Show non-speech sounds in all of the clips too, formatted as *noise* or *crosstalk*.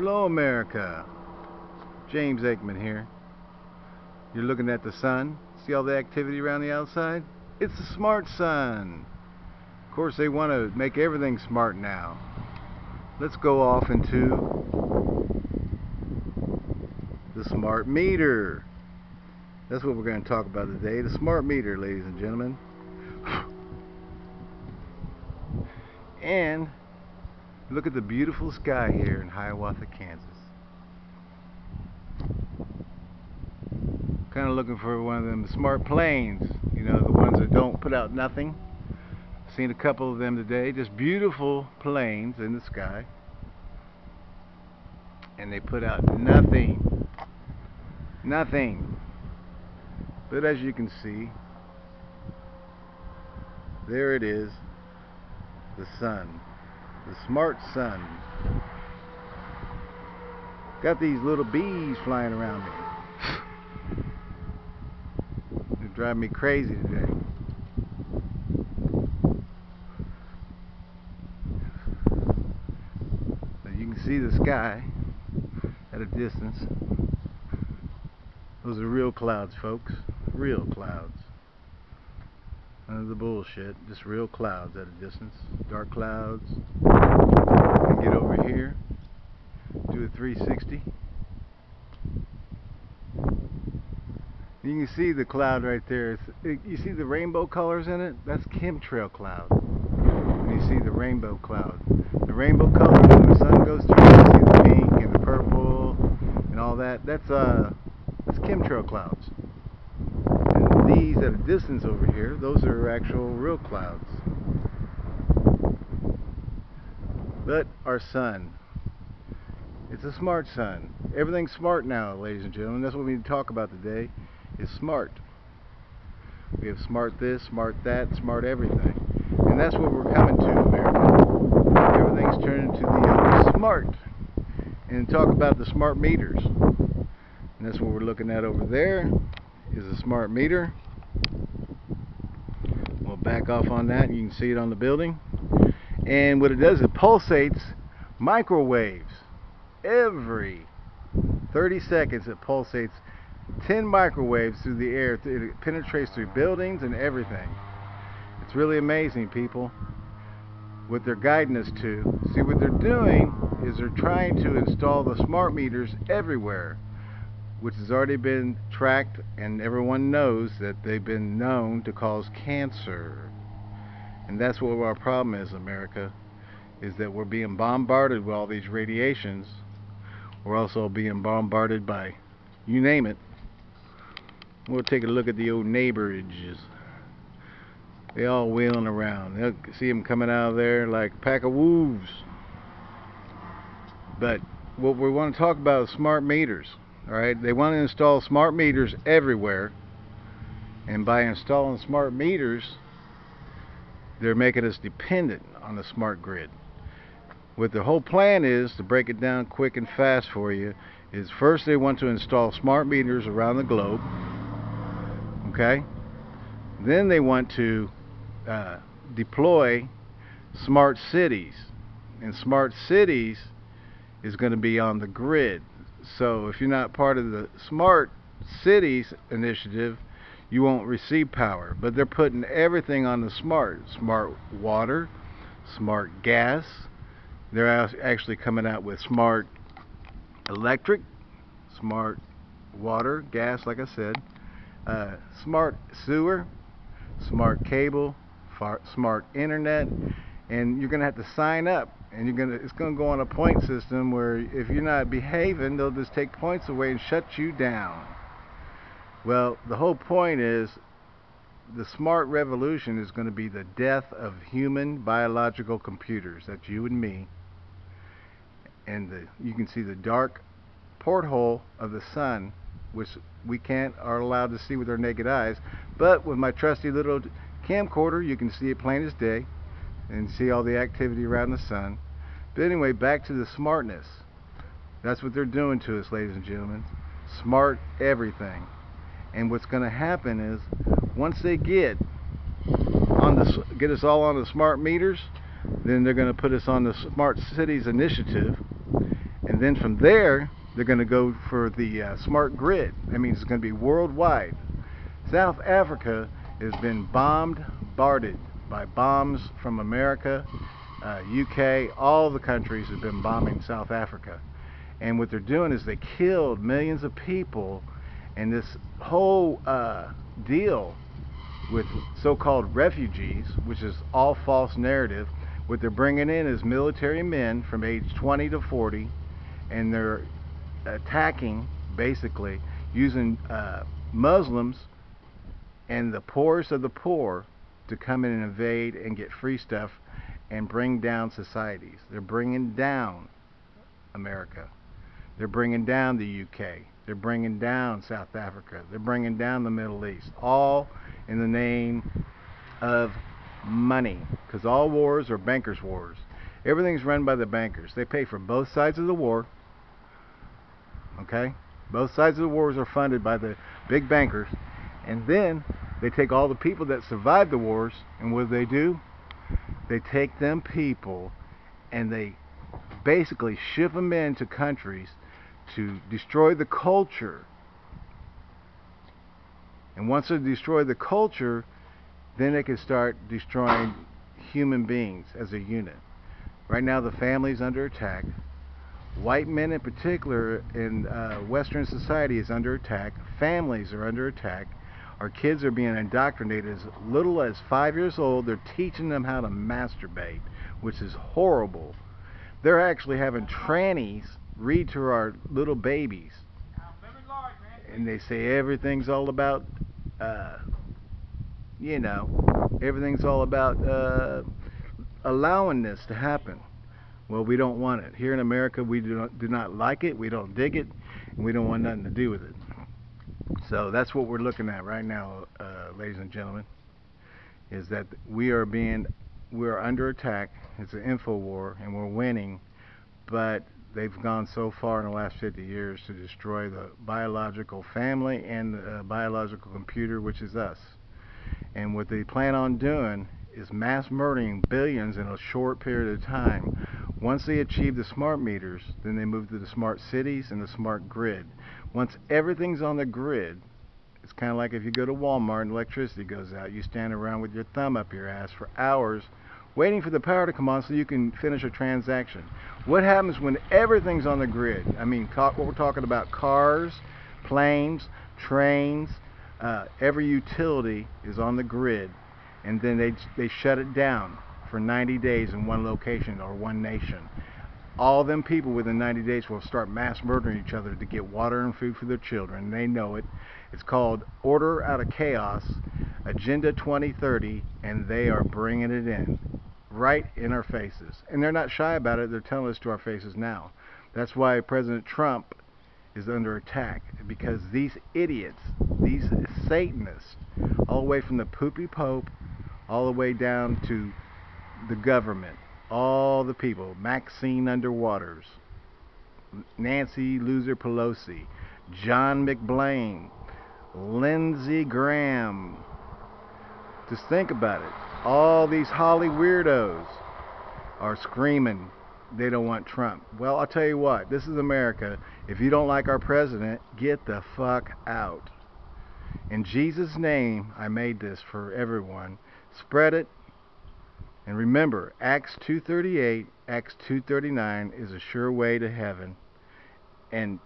Hello America. James Aikman here. You're looking at the sun. See all the activity around the outside? It's the smart sun. Of course they want to make everything smart now. Let's go off into the smart meter. That's what we're going to talk about today. The smart meter, ladies and gentlemen. *sighs* And look at the beautiful sky here in Hiawatha, Kansas. Kind of looking for one of them smart planes, you know, the ones that don't put out nothing. Seen a couple of them today, just beautiful planes in the sky. And they put out nothing. Nothing. But as you can see, there it is the sun, the smart sun. Got these little bees flying around me. They drive me crazy today. But you can see the sky at a distance. Those are real clouds, folks. Real clouds. None of the bullshit. Just real clouds at a distance. Dark clouds. And get over here. Do a 360. You can see the cloud right there. It, you see the rainbow colors in it? That's chemtrail cloud. And you see the rainbow cloud. The rainbow colors when the sun goes through, you see the pink and the purple and all that. That's uh that's chemtrail clouds these at a distance over here, those are actual real clouds. But our sun, it's a smart sun. Everything's smart now, ladies and gentlemen. That's what we need to talk about today, is smart. We have smart this, smart that, smart everything. And that's what we're coming to, America. Everything's turning to the smart. And talk about the smart meters. And that's what we're looking at over there is a smart meter. We'll back off on that and you can see it on the building. And what it does, it pulsates microwaves. Every 30 seconds it pulsates 10 microwaves through the air. It penetrates through buildings and everything. It's really amazing, people, what they're guiding us to. See, what they're doing is they're trying to install the smart meters everywhere which has already been tracked and everyone knows that they've been known to cause cancer. And that's what our problem is, America, is that we're being bombarded with all these radiations. We're also being bombarded by, you name it. We'll take a look at the old neighborages. They all wheeling around. They'll see them coming out of there like a pack of wolves. But what we want to talk about is smart meters. Alright, they want to install smart meters everywhere. And by installing smart meters, they're making us dependent on the smart grid. What the whole plan is, to break it down quick and fast for you, is first they want to install smart meters around the globe. Okay? Then they want to uh, deploy smart cities. And smart cities is going to be on the grid. So if you're not part of the Smart Cities initiative, you won't receive power. But they're putting everything on the smart. Smart water, smart gas. They're actually coming out with smart electric, smart water, gas, like I said, uh, smart sewer, smart cable, smart internet, and you're going to have to sign up and you're gonna it's gonna go on a point system where if you're not behaving they'll just take points away and shut you down. Well the whole point is the smart revolution is going to be the death of human biological computers. That's you and me. And the, you can see the dark porthole of the sun which we can't are allowed to see with our naked eyes. But with my trusty little camcorder you can see it plain as day and see all the activity around the sun. But anyway, back to the smartness. That's what they're doing to us, ladies and gentlemen. Smart everything. And what's going to happen is once they get on the get us all on the smart meters, then they're going to put us on the Smart Cities Initiative. And then from there, they're going to go for the uh, smart grid. That means it's going to be worldwide. South Africa has been bombed, barded by bombs from America, uh, UK, all the countries have been bombing South Africa. And what they're doing is they killed millions of people, and this whole uh, deal with so-called refugees, which is all false narrative, what they're bringing in is military men from age 20 to 40, and they're attacking, basically, using uh, Muslims and the poorest of the poor to come in and invade and get free stuff and bring down societies. They're bringing down America. They're bringing down the UK. They're bringing down South Africa. They're bringing down the Middle East. All in the name of money. Because all wars are bankers' wars. Everything's run by the bankers. They pay for both sides of the war. Okay? Both sides of the wars are funded by the big bankers. And then they take all the people that survived the wars, and what do they do? They take them people and they basically ship them into countries to destroy the culture. And once they destroy the culture, then they can start destroying human beings as a unit. Right now, the family is under attack. White men, in particular, in uh, Western society, is under attack. Families are under attack our kids are being indoctrinated as little as five years old. They're teaching them how to masturbate, which is horrible. They're actually having trannies read to our little babies. And they say everything's all about, uh, you know, everything's all about uh, allowing this to happen. Well, we don't want it. Here in America, we do not, do not like it, we don't dig it, and we don't want nothing to do with it. So that's what we're looking at right now, uh, ladies and gentlemen, is that we are being, we are under attack. It's an info war, and we're winning, but they've gone so far in the last 50 years to destroy the biological family and the uh, biological computer, which is us. And what they plan on doing is mass murdering billions in a short period of time. Once they achieve the smart meters, then they move to the smart cities and the smart grid. Once everything's on the grid, it's kind of like if you go to Walmart and electricity goes out, you stand around with your thumb up your ass for hours waiting for the power to come on so you can finish a transaction. What happens when everything's on the grid? I mean, what we're talking about cars, planes, trains, uh, every utility is on the grid, and then they, they shut it down for 90 days in one location or one nation all them people within 90 days will start mass murdering each other to get water and food for their children. They know it. It's called Order Out of Chaos, Agenda 2030, and they are bringing it in right in our faces. And they're not shy about it, they're telling us to our faces now. That's why President Trump is under attack because these idiots, these Satanists, all the way from the poopy Pope all the way down to the government, all the people Maxine Underwaters, Nancy Loser Pelosi, John McBlain, Lindsey Graham. Just think about it. All these Holly weirdos are screaming they don't want Trump. Well, I'll tell you what, this is America. If you don't like our president, get the fuck out. In Jesus' name, I made this for everyone. Spread it, and remember, Acts 2.38, Acts 2.39 is a sure way to heaven. And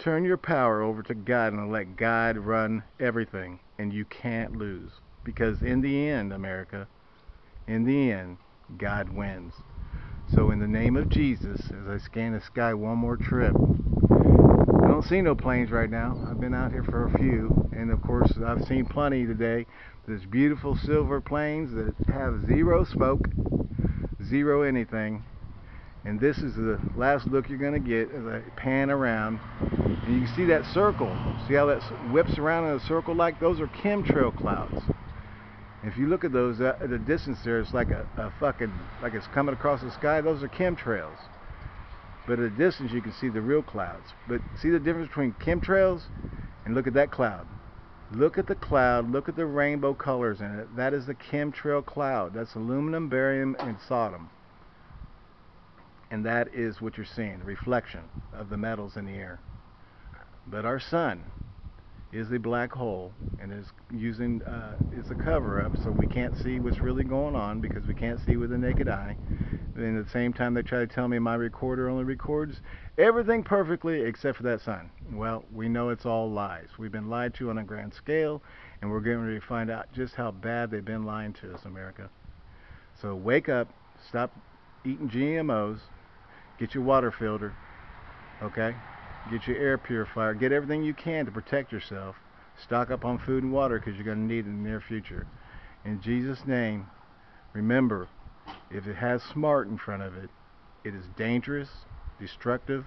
turn your power over to God and let God run everything. And you can't lose. Because in the end, America, in the end, God wins. So in the name of Jesus, as I scan the sky one more trip, I don't see no planes right now. I've been out here for a few, and of course, I've seen plenty today. There's beautiful silver planes that have zero smoke, zero anything. And this is the last look you're going to get as I pan around. And you can see that circle. See how that whips around in a circle like? Those are chemtrail clouds. If you look at those at the distance there, it's like a, a fucking, like it's coming across the sky. Those are chemtrails. But at a distance, you can see the real clouds. But see the difference between chemtrails and look at that cloud. Look at the cloud. Look at the rainbow colors in it. That is the chemtrail cloud. That's aluminum, barium, and sodom. And that is what you're seeing, the reflection of the metals in the air. But our sun, is a black hole and is using uh, is a cover up so we can't see what's really going on because we can't see with the naked eye. And at the same time they try to tell me my recorder only records everything perfectly except for that sign Well, we know it's all lies. We've been lied to on a grand scale and we're getting ready to find out just how bad they've been lying to us, America. So wake up, stop eating GMOs, get your water filter, okay? Get your air purifier. Get everything you can to protect yourself. Stock up on food and water because you're going to need it in the near future. In Jesus' name, remember, if it has smart in front of it, it is dangerous, destructive,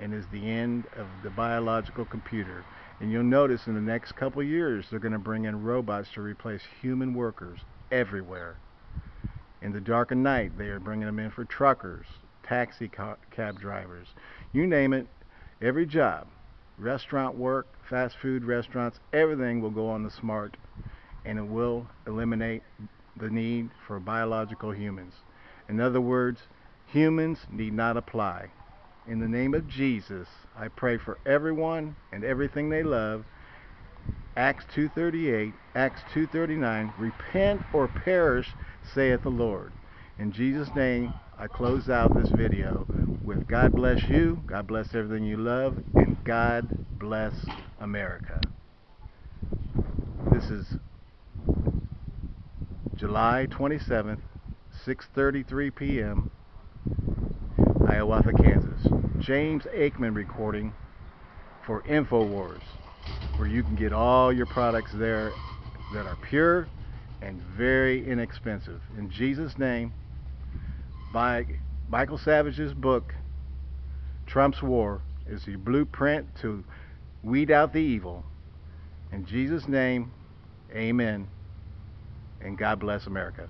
and is the end of the biological computer. And you'll notice in the next couple years, they're going to bring in robots to replace human workers everywhere. In the dark of night, they are bringing them in for truckers, taxi cab drivers, you name it, every job, restaurant work, fast food restaurants, everything will go on the smart and it will eliminate the need for biological humans. In other words, humans need not apply. In the name of Jesus, I pray for everyone and everything they love. Acts 2:38, Acts 2:39, repent or perish, saith the Lord. In Jesus' name, I close out this video with God bless you, God bless everything you love, and God bless America. This is July 27th, 6.33 p.m., Hiawatha, Kansas. James Aikman recording for InfoWars, where you can get all your products there that are pure and very inexpensive. In Jesus' name, by Michael Savage's book, Trump's War, is the blueprint to weed out the evil. In Jesus' name, amen, and God bless America.